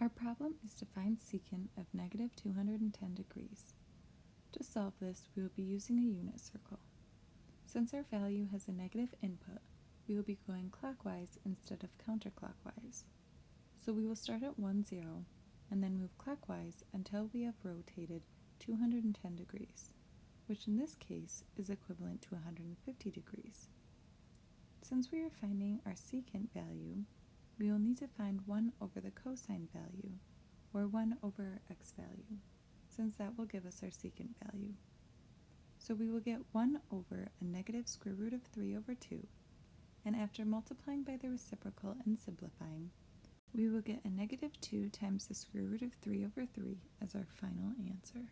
Our problem is to find secant of negative 210 degrees. To solve this, we will be using a unit circle. Since our value has a negative input, we will be going clockwise instead of counterclockwise. So we will start at 1, 0, and then move clockwise until we have rotated 210 degrees, which in this case is equivalent to 150 degrees. Since we are finding our secant value, we will need to find 1 over the cosine value, or 1 over x value, since that will give us our secant value. So we will get 1 over a negative square root of 3 over 2, and after multiplying by the reciprocal and simplifying, we will get a negative 2 times the square root of 3 over 3 as our final answer.